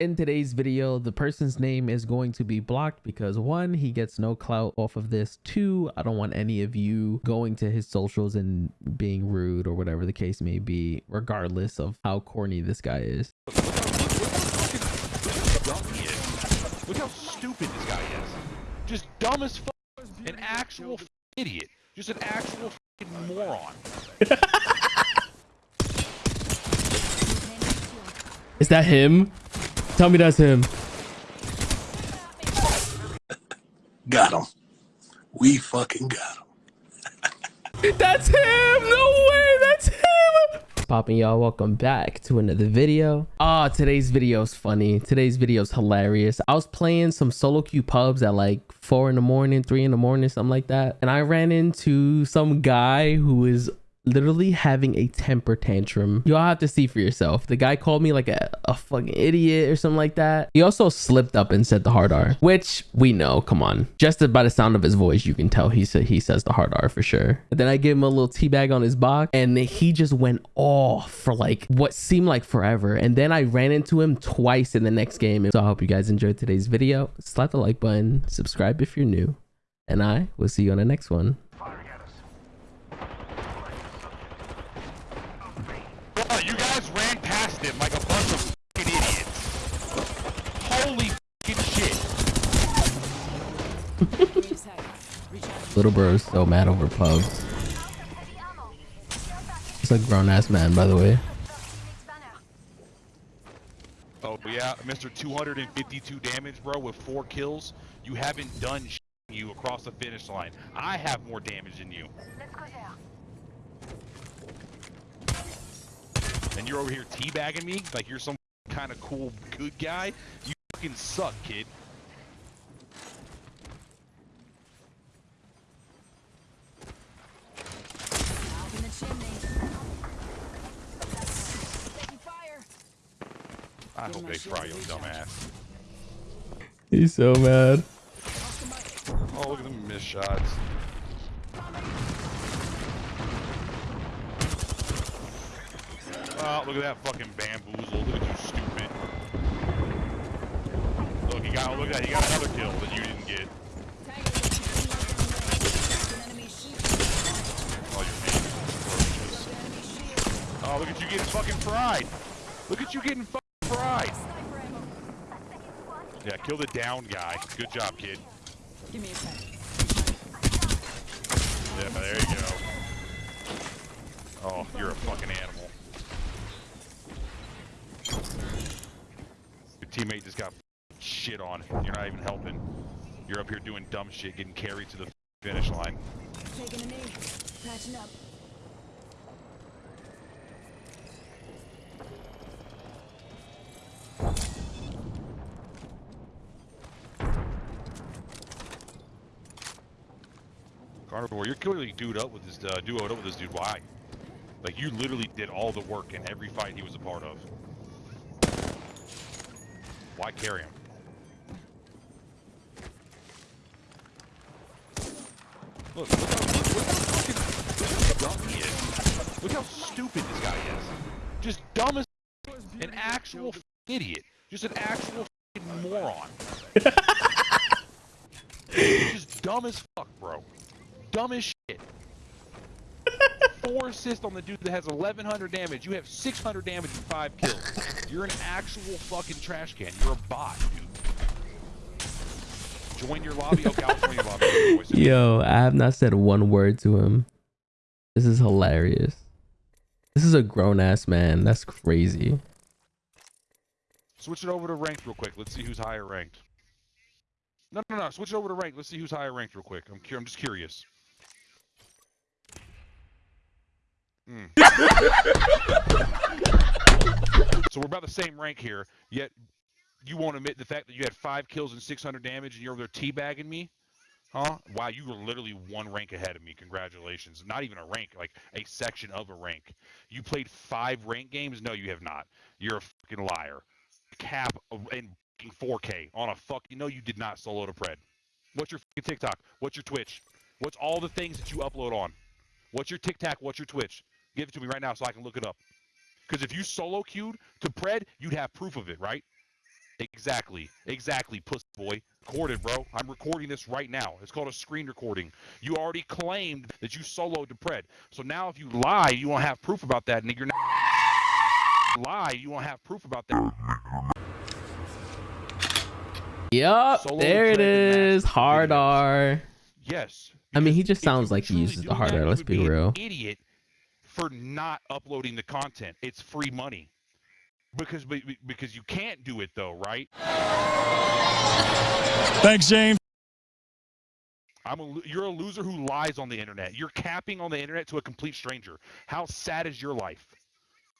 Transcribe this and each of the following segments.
In today's video, the person's name is going to be blocked because one, he gets no clout off of this. Two, I don't want any of you going to his socials and being rude or whatever the case may be, regardless of how corny this guy is. Look how stupid this guy is. Just dumb as fuck. An actual idiot. Just an actual moron. Is that him? Tell me that's him. Got him. We fucking got him. That's him! No way! That's him! Popping y'all, welcome back to another video. Ah, oh, today's video is funny. Today's video is hilarious. I was playing some solo queue pubs at like four in the morning, three in the morning, something like that. And I ran into some guy who is literally having a temper tantrum. You'll have to see for yourself. The guy called me like a, a fucking idiot or something like that. He also slipped up and said the hard R, which we know, come on. Just by the sound of his voice, you can tell he said he says the hard R for sure. And then I gave him a little tea bag on his box and he just went off for like what seemed like forever. And then I ran into him twice in the next game. So I hope you guys enjoyed today's video. Slap the like button, subscribe if you're new, and I will see you on the next one. you guys ran past him like a bunch of idiots. Holy shit. Little bro is so mad over pubs. It's a grown ass man, by the way. Oh yeah, Mr. 252 damage, bro, with four kills. You haven't done sh you across the finish line. I have more damage than you. and you're over here teabagging me like you're some kind of cool good guy, you fucking suck, kid. They fry you, dumbass. He's so mad. Oh, look at the miss shots. Oh, look at that fucking bamboozle. Look at you, stupid. Look, he got, look at that. He got another kill that you didn't get. Oh, you're Oh, look at you getting fucking fried. Look at you getting fucking fried. Yeah, kill the down guy. Good job, kid. Give me a sec. Yeah, there you go. Oh, you're a fucking animal. Your teammate just got shit on. You're not even helping. You're up here doing dumb shit, getting carried to the finish line. Taking a knee, patching up. Carnivore, you're clearly dude up with this uh, duoed up with this dude. Why? Like you literally did all the work in every fight he was a part of. Why carry him? Look, look how, look, look how fucking dumb he is. Look how stupid this guy is. Just dumb as an actual idiot. Just an actual moron. just dumb as fuck, bro. Dumb as shit four assists on the dude that has 1,100 damage. You have 600 damage and five kills. You're an actual fucking trash can. You're a bot, dude. Join your lobby. Okay, I'll join your lobby. Yo, I have not said one word to him. This is hilarious. This is a grown ass man. That's crazy. Switch it over to ranked real quick. Let's see who's higher ranked. No, no, no. Switch it over to ranked. Let's see who's higher ranked real quick. I'm, I'm just curious. Mm. so we're about the same rank here, yet you won't admit the fact that you had five kills and 600 damage and you're over there teabagging me? Huh? Wow, you were literally one rank ahead of me. Congratulations. Not even a rank, like a section of a rank. You played five rank games? No, you have not. You're a fucking liar. Cap in 4K on a fucking. No, you did not solo to Pred. What's your TikTok? What's your Twitch? What's all the things that you upload on? What's your TikTok? What's your Twitch? Give it to me right now so I can look it up. Because if you solo queued to Pred, you'd have proof of it, right? Exactly. Exactly, puss boy. Recorded, bro. I'm recording this right now. It's called a screen recording. You already claimed that you soloed to pred. So now if you lie, you won't have proof about that, nigga. You're not lie, you won't have proof about that. Yup, there it is. Hard videos. R. Yes. I mean, he just sounds like he uses the hard R, let's would be real. Idiot for not uploading the content. It's free money. Because be- be- because you can't do it though, right? Thanks, James. I'm a you're a loser who lies on the internet. You're capping on the internet to a complete stranger. How sad is your life?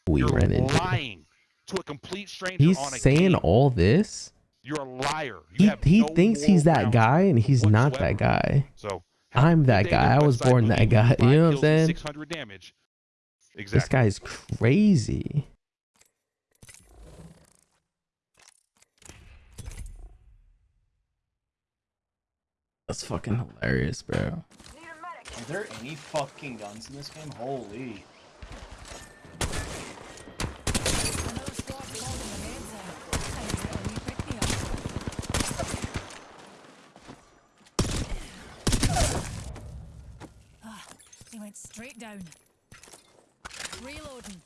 We you're ran into. lying to a complete stranger He's on a saying game. all this. You're a liar. You He he no thinks he's that guy, and he's not that guy. So I'm that guy. I was born that guy. You know what I'm saying? 600 damage. This Exactly. guy's crazy. That's fucking hilarious, bro. Are there any fucking guns in this game? Holy. Another squad holding their heads in. Time to get a wee pick me up. Ah, he went straight down. Reloading.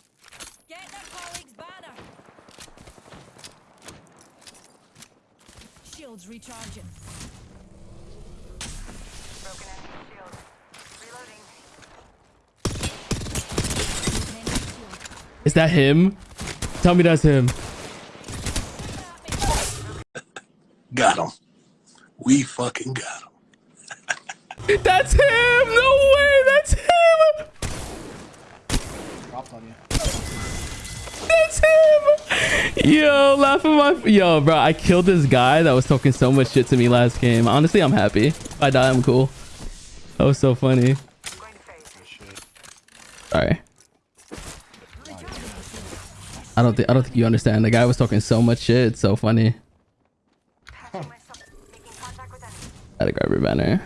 Get their colleague's banner. Shields recharging. Broken enemy shield. Reloading. Broken enemy shield. Is that him? Tell me that's him. Got him. We fucking got him. That's him! No way! That's him! Dropped on you. That's him! Yo, laughing my yo, bro. I killed this guy that was talking so much shit to me last game. Honestly, I'm happy. If I die, I'm cool. That was so funny. Sorry. I don't think I don't think you understand. The guy was talking so much shit. It's so funny. Gotta grab your banner.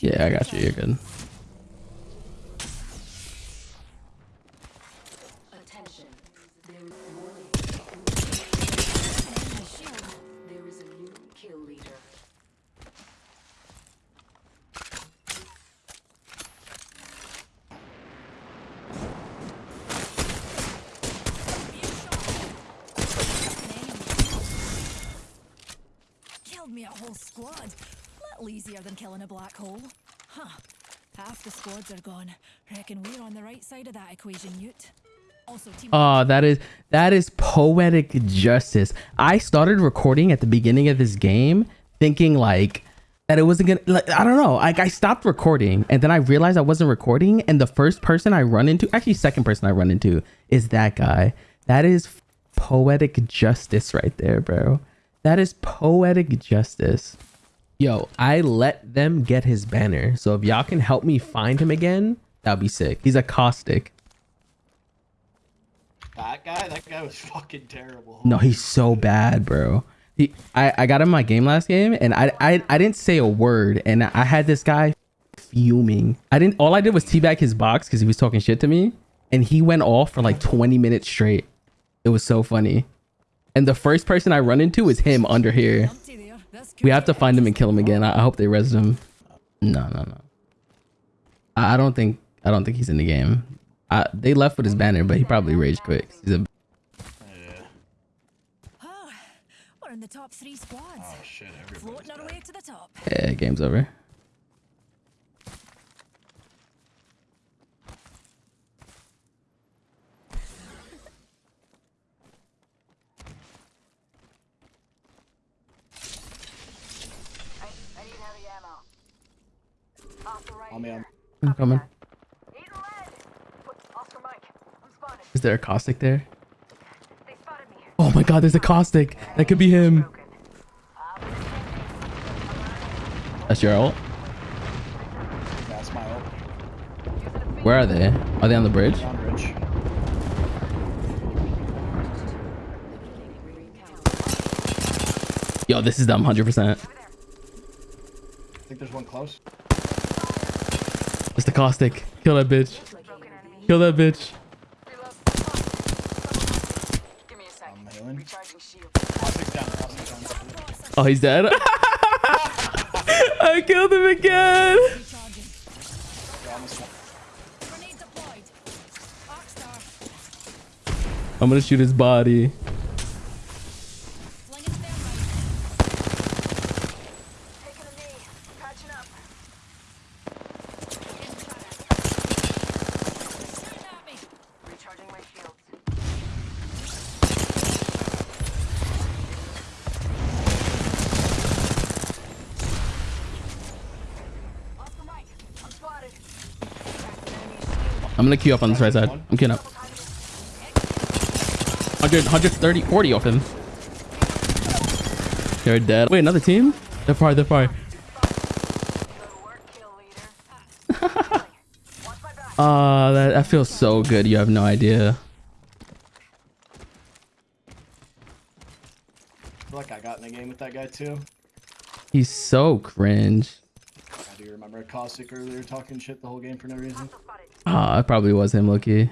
Yeah, I got you. You're good. Whole squad. Little easier than killing a black hole. Huh. Half the squads are gone. Reckon we're on the right side of that equation, team. Oh, that is that is poetic justice. I started recording at the beginning of this game thinking like that it wasn't gonna like I don't know. Like I stopped recording and then I realized I wasn't recording and the first person I run into, actually second person I run into is that guy. That is poetic justice right there, bro. That is poetic justice. Yo, I let them get his banner. So if y'all can help me find him again, that'd be sick. He's a caustic. That guy? That guy was fucking terrible. No, he's so bad, bro. He, I, I got him my game last game, and I, I, I didn't say a word, and I had this guy fuming. I didn't. All I did was teabag his box because he was talking shit to me, and he went off for like 20 minutes straight. It was so funny. And the first person I run into is him under here. Empty there. This We have to find him and kill him again. I, I hope they res him. No, no, no. I, I don't think. I don't think he's in the game. I, they left with his banner, but he probably rage quit. 'cause He's a Yeah. Oh, we're in the top three squads. Oh shit, everybody's our dead. way to the top. yeah, game's over. I, I need heavy ammo. Off the right On me, on I'm coming. Eat lead. Put Oscar Mike. I'm spotted. Is there a caustic there? They spotted me. Oh my god, there's a caustic. That could be him. That's your ult? That's my ult. Where are they? Are they on the bridge? Down bridge. Yo, this is them 100%. I think there's one close. The caustic. Kill that bitch. Kill that bitch. Oh, he's dead. I killed him again. I'm gonna shoot his body. Flinging thermite. Taking a knee. Patching up. Shooting at me. Recharging my shields. Off the mic. I'm spotted. Enemy shield. I'm gonna queue up on this right side. I'm queuing up. 100, 130, 40 off him. They're dead. Wait, another team? They're far, they're far. Go to work, kill leader. Watch my back. Ah, that, that feels so good. You have no idea. I feel like I got in a game with that guy too. He's so cringe. I do remember Caustic earlier talking shit the whole game for no reason. Ah, it probably was him, Loki.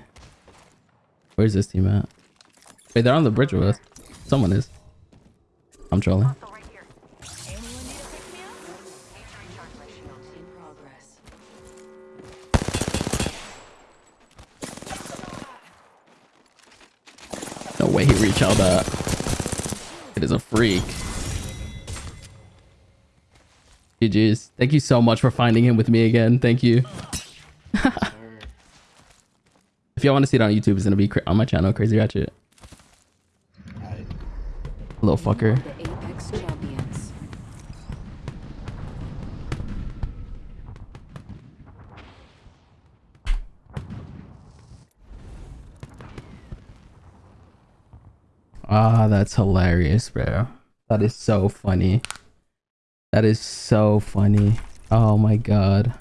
Where's this team at? Wait, they're on the bridge with us. Someone is. I'm trolling. No way he reached out that. It is a freak. GG's. Thank you so much for finding him with me again. Thank you. If y'all want to see it on YouTube, it's gonna be on my channel, Crazy Ratchet. Alright. Little fucker. Ah, that's hilarious, bro. That is so funny. That is so funny. Oh my god.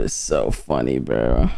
Is so funny, bro.